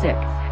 sick.